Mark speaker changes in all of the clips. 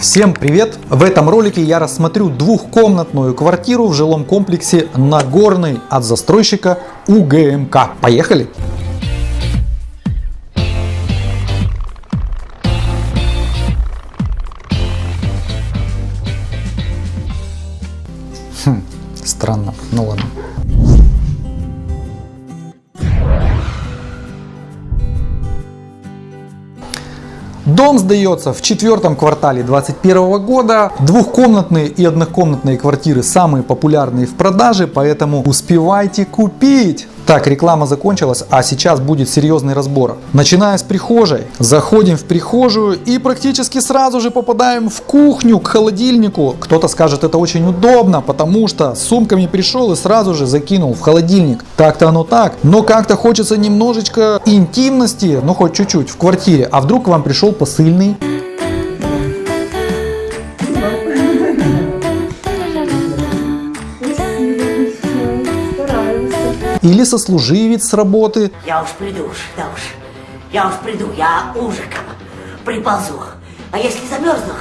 Speaker 1: Всем привет! В этом ролике я рассмотрю двухкомнатную квартиру в жилом комплексе Нагорный от застройщика УГМК. Поехали! Хм, странно, ну ладно. Дом сдается в четвертом квартале 2021 года. Двухкомнатные и однокомнатные квартиры самые популярные в продаже, поэтому успевайте купить. Так, реклама закончилась, а сейчас будет серьезный разбор. Начиная с прихожей, заходим в прихожую и практически сразу же попадаем в кухню, к холодильнику. Кто-то скажет, это очень удобно, потому что с сумками пришел и сразу же закинул в холодильник. Так-то оно так, но как-то хочется немножечко интимности, ну хоть чуть-чуть, в квартире. А вдруг к вам пришел посыльный? Или сослуживец с работы.
Speaker 2: Я уж приду уж, да уж. Я уж приду, я ужиком приползу. А если замерзну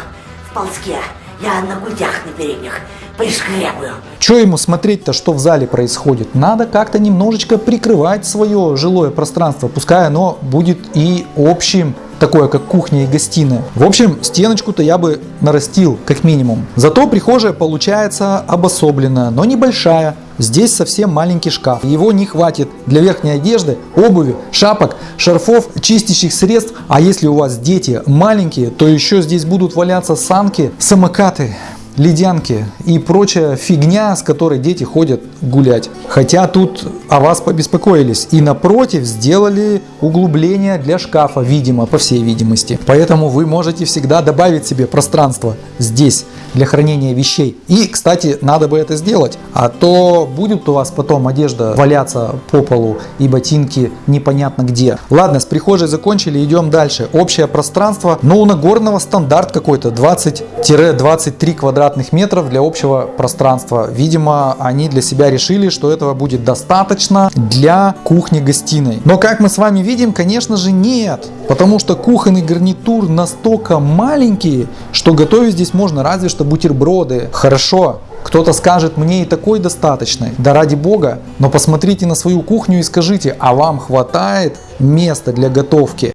Speaker 2: в ползке, я на гудях на передних пришкрябаю.
Speaker 1: Что ему смотреть-то, что в зале происходит? Надо как-то немножечко прикрывать свое жилое пространство, пускай оно будет и общим, такое как кухня и гостиная. В общем, стеночку-то я бы нарастил, как минимум. Зато прихожая получается обособленная, но небольшая. Здесь совсем маленький шкаф. Его не хватит для верхней одежды, обуви, шапок, шарфов, чистящих средств. А если у вас дети маленькие, то еще здесь будут валяться санки, самокаты, ледянки и прочая фигня, с которой дети ходят гулять. Хотя тут о вас побеспокоились и напротив сделали углубление для шкафа, видимо, по всей видимости. Поэтому вы можете всегда добавить себе пространство здесь для хранения вещей. И, кстати, надо бы это сделать, а то будет у вас потом одежда валяться по полу и ботинки непонятно где. Ладно, с прихожей закончили, идем дальше. Общее пространство, но у Нагорного стандарт какой-то 20-23 квадратных метров для общего пространства. Видимо, они для себя решили, что этого будет достаточно для кухни-гостиной. Но как мы с вами видим, конечно же нет, потому что кухонный гарнитур настолько маленький, что готовить здесь можно разве что бутерброды. Хорошо, кто-то скажет, мне и такой достаточно. Да ради бога, но посмотрите на свою кухню и скажите, а вам хватает места для готовки?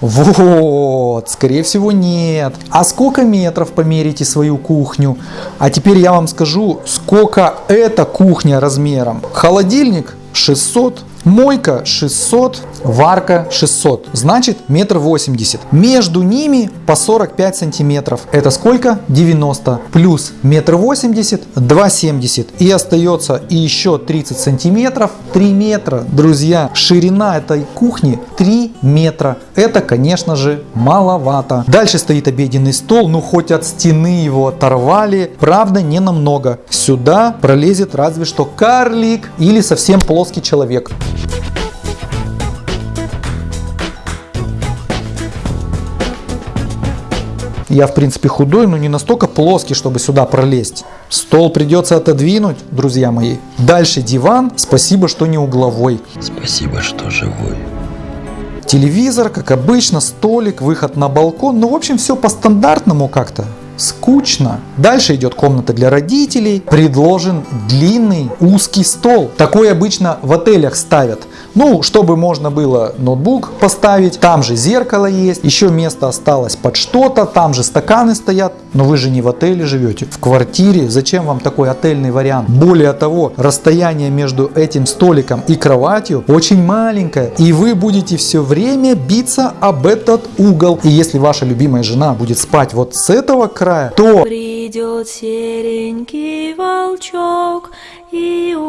Speaker 1: Вот, скорее всего нет. А сколько метров померите свою кухню? А теперь я вам скажу, сколько эта кухня размером. Холодильник 600 Мойка 600, варка 600, значит метр восемьдесят. Между ними по 45 сантиметров. Это сколько? 90. Плюс метр восемьдесят, 2,70. И остается еще 30 сантиметров, 3 метра. Друзья, ширина этой кухни 3 метра. Это, конечно же, маловато. Дальше стоит обеденный стол, ну хоть от стены его оторвали. Правда, не намного. Сюда пролезет разве что карлик или совсем плоский человек. Я, в принципе, худой, но не настолько плоский, чтобы сюда пролезть. Стол придется отодвинуть, друзья мои. Дальше диван. Спасибо, что не угловой.
Speaker 3: Спасибо, что живой.
Speaker 1: Телевизор, как обычно, столик, выход на балкон. Ну, в общем, все по стандартному как-то скучно. Дальше идет комната для родителей. Предложен длинный узкий стол. Такой обычно в отелях ставят. Ну, чтобы можно было ноутбук поставить. Там же зеркало есть. Еще место осталось под что-то. Там же стаканы стоят. Но вы же не в отеле живете. В квартире. Зачем вам такой отельный вариант? Более того, расстояние между этим столиком и кроватью очень маленькое. И вы будете все время биться об этот угол. И если ваша любимая жена будет спать вот с этого края, то...
Speaker 4: Придет серенький волчок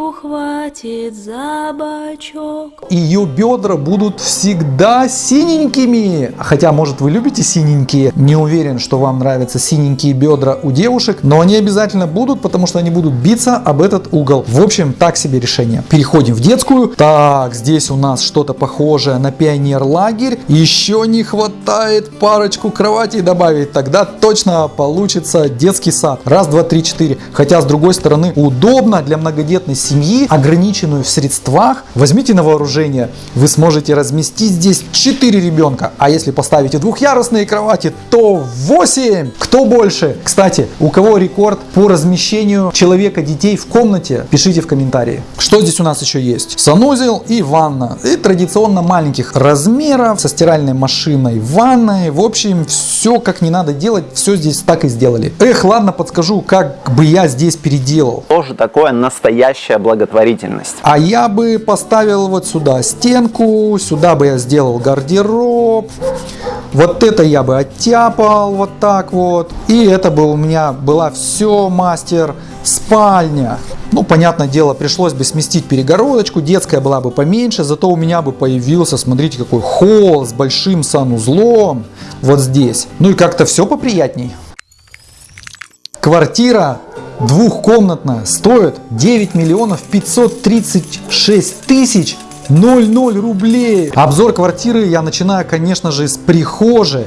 Speaker 4: ухватит за бочок.
Speaker 1: Ее бедра будут всегда синенькими. Хотя, может, вы любите синенькие. Не уверен, что вам нравятся синенькие бедра у девушек. Но они обязательно будут, потому что они будут биться об этот угол. В общем, так себе решение. Переходим в детскую. Так, здесь у нас что-то похожее на пионер-лагерь. Еще не хватает парочку кроватей добавить. Тогда точно получится детский сад. Раз, два, три, четыре. Хотя, с другой стороны, удобно для многодетной семьи, ограниченную в средствах, возьмите на вооружение. Вы сможете разместить здесь 4 ребенка. А если поставите двухъярусные кровати, то 8. Кто больше? Кстати, у кого рекорд по размещению человека, детей в комнате, пишите в комментарии. Что здесь у нас еще есть? Санузел и ванна. И традиционно маленьких размеров, со стиральной машиной, ванной. В общем, все как не надо делать, все здесь так и сделали. Эх, ладно, подскажу, как бы я здесь переделал.
Speaker 5: Тоже такое настоящая благотворительность.
Speaker 1: А я бы поставил вот сюда стенку, сюда бы я сделал гардероб. Вот это я бы оттяпал вот так вот. И это бы у меня была все мастер спальня. Ну, понятное дело, пришлось бы сместить перегородочку, детская была бы поменьше, зато у меня бы появился, смотрите, какой холл с большим санузлом вот здесь. Ну и как-то все поприятней. Квартира двухкомнатная стоит 9 миллионов 536 тысяч 00 рублей. Обзор квартиры я начинаю, конечно же, с прихожей.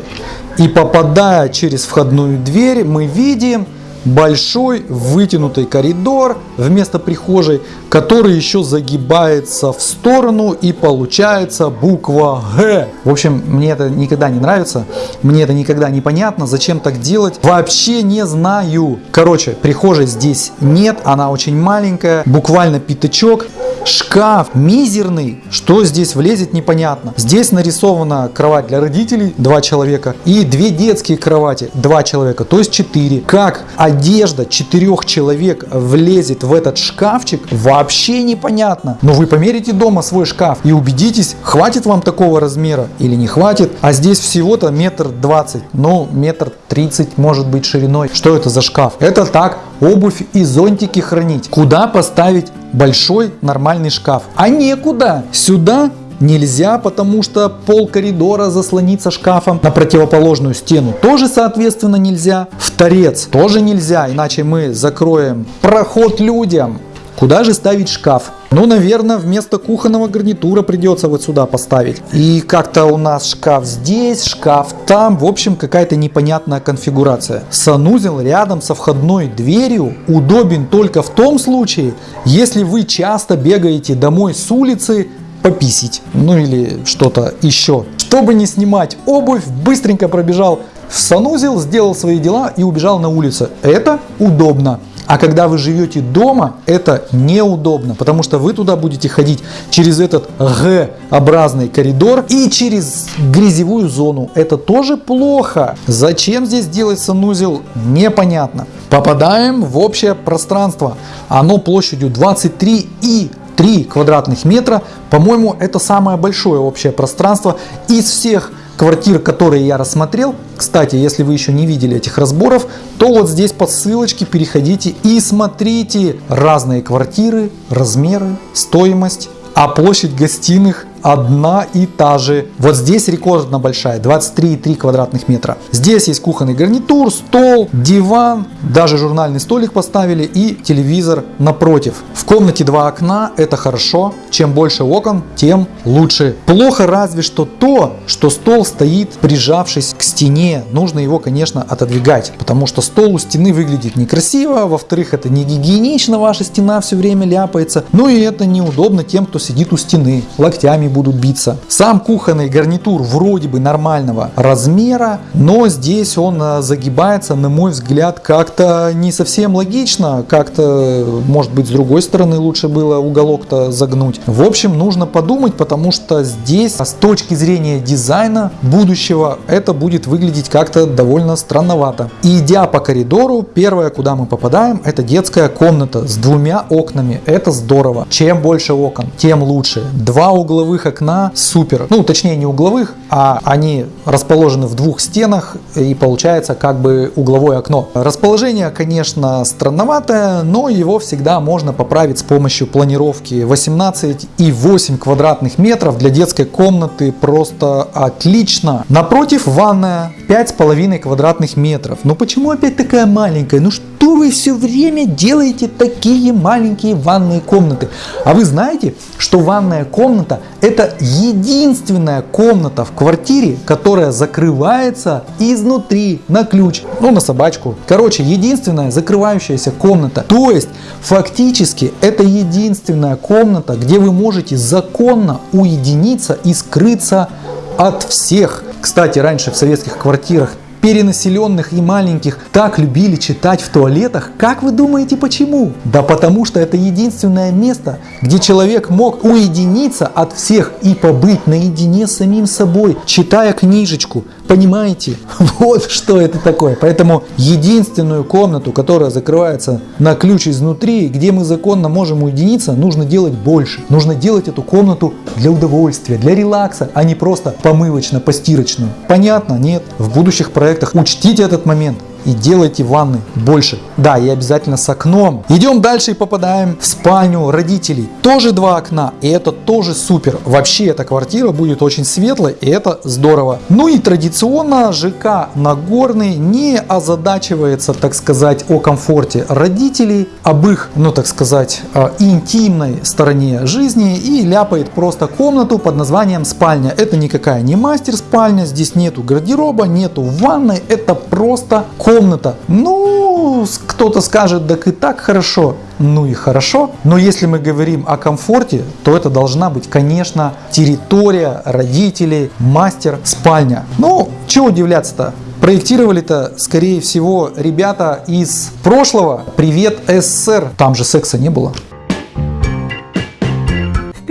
Speaker 1: И попадая через входную дверь, мы видим большой вытянутый коридор вместо прихожей, который еще загибается в сторону и получается буква Г. В общем, мне это никогда не нравится, мне это никогда не понятно, зачем так делать, вообще не знаю. Короче, прихожей здесь нет, она очень маленькая, буквально пятачок. Шкаф мизерный, что здесь влезет непонятно. Здесь нарисована кровать для родителей, два человека, и две детские кровати, два человека, то есть четыре. Как одежда четырех человек влезет в этот шкафчик, вообще непонятно. Но вы померите дома свой шкаф и убедитесь, хватит вам такого размера или не хватит. А здесь всего-то метр двадцать, ну метр тридцать может быть шириной. Что это за шкаф? Это так, обувь и зонтики хранить. Куда поставить большой нормальный шкаф? А некуда. Сюда нельзя, потому что пол коридора заслонится шкафом. На противоположную стену тоже, соответственно, нельзя. В торец тоже нельзя, иначе мы закроем проход людям. Куда же ставить шкаф? Ну, наверное, вместо кухонного гарнитура придется вот сюда поставить. И как-то у нас шкаф здесь, шкаф там. В общем, какая-то непонятная конфигурация. Санузел рядом со входной дверью удобен только в том случае, если вы часто бегаете домой с улицы пописить. Ну или что-то еще. Чтобы не снимать обувь, быстренько пробежал в санузел, сделал свои дела и убежал на улицу. Это удобно. А когда вы живете дома, это неудобно, потому что вы туда будете ходить через этот Г-образный коридор и через грязевую зону. Это тоже плохо. Зачем здесь делать санузел, непонятно. Попадаем в общее пространство. Оно площадью 23 и 3 квадратных метра. По-моему, это самое большое общее пространство из всех квартир, которые я рассмотрел. Кстати, если вы еще не видели этих разборов, то вот здесь по ссылочке переходите и смотрите разные квартиры, размеры, стоимость, а площадь гостиных одна и та же. Вот здесь рекордно большая, 23,3 квадратных метра. Здесь есть кухонный гарнитур, стол, диван, даже журнальный столик поставили и телевизор напротив. В комнате два окна, это хорошо. Чем больше окон, тем лучше. Плохо разве что то, что стол стоит прижавшись к стене. Нужно его, конечно, отодвигать, потому что стол у стены выглядит некрасиво. Во-вторых, это не гигиенично, ваша стена все время ляпается. Ну и это неудобно тем, кто сидит у стены, локтями будут биться. Сам кухонный гарнитур вроде бы нормального размера, но здесь он а, загибается, на мой взгляд, как-то не совсем логично, как-то, может быть, с другой стороны лучше было уголок-то загнуть. В общем, нужно подумать, потому что здесь с точки зрения дизайна будущего это будет выглядеть как-то довольно странновато. И идя по коридору, первое, куда мы попадаем, это детская комната с двумя окнами. Это здорово. Чем больше окон, тем лучше. Два угловых окна супер. Ну, точнее не угловых, а они расположены в двух стенах и получается как бы угловое окно. Расположение, конечно, странноватое, но его всегда можно поправить с помощью планировки 18 и 8 квадратных метров для детской комнаты просто отлично. Напротив ванная 5,5 квадратных метров. Но почему опять такая маленькая? Ну что что вы все время делаете такие маленькие ванные комнаты? А вы знаете, что ванная комната это единственная комната в квартире, которая закрывается изнутри на ключ, ну на собачку. Короче, единственная закрывающаяся комната. То есть, фактически, это единственная комната, где вы можете законно уединиться и скрыться от всех. Кстати, раньше в советских квартирах перенаселенных и маленьких так любили читать в туалетах, как вы думаете почему? Да потому что это единственное место, где человек мог уединиться от всех и побыть наедине с самим собой, читая книжечку. Понимаете? Вот что это такое. Поэтому единственную комнату, которая закрывается на ключ изнутри, где мы законно можем уединиться, нужно делать больше. Нужно делать эту комнату для удовольствия, для релакса, а не просто помывочно-постирочную. Понятно? Нет. В будущих проектах проектах. Учтите этот момент и делайте ванны больше. Да, и обязательно с окном. Идем дальше и попадаем в спальню родителей. Тоже два окна, и это тоже супер. Вообще эта квартира будет очень светлой, и это здорово. Ну и традиционно ЖК Нагорный не озадачивается, так сказать, о комфорте родителей, об их, ну так сказать, э, интимной стороне жизни и ляпает просто комнату под названием спальня. Это никакая не мастер спальня, здесь нету гардероба, нету ванной, это просто комната комната. Ну, кто-то скажет, так и так хорошо. Ну и хорошо. Но если мы говорим о комфорте, то это должна быть, конечно, территория родителей, мастер, спальня. Ну, чего удивляться-то? Проектировали-то, скорее всего, ребята из прошлого. Привет, СССР. Там же секса не было.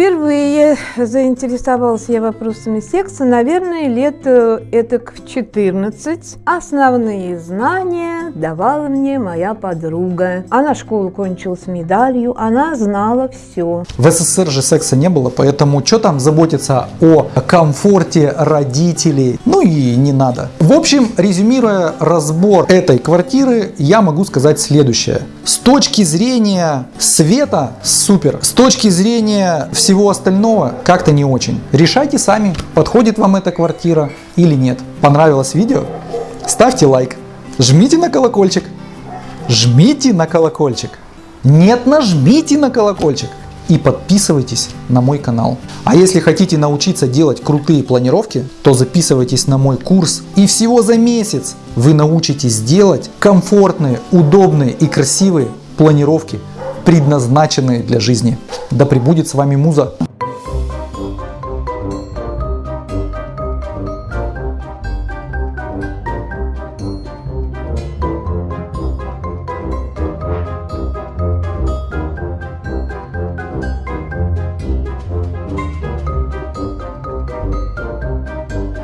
Speaker 6: Впервые заинтересовалась я вопросами секса, наверное, лет э, этак в 14. Основные знания давала мне моя подруга. Она школу кончила с медалью, она знала все.
Speaker 1: В СССР же секса не было, поэтому что там заботиться о комфорте родителей? Ну и не надо. В общем, резюмируя разбор этой квартиры, я могу сказать следующее. С точки зрения света супер. С точки зрения всего остального как-то не очень. Решайте сами, подходит вам эта квартира или нет. Понравилось видео? Ставьте лайк, жмите на колокольчик, жмите на колокольчик. Нет, нажмите на колокольчик и подписывайтесь на мой канал. А если хотите научиться делать крутые планировки, то записывайтесь на мой курс и всего за месяц вы научитесь делать комфортные, удобные и красивые планировки, предназначенные для жизни. Да пребудет с вами муза!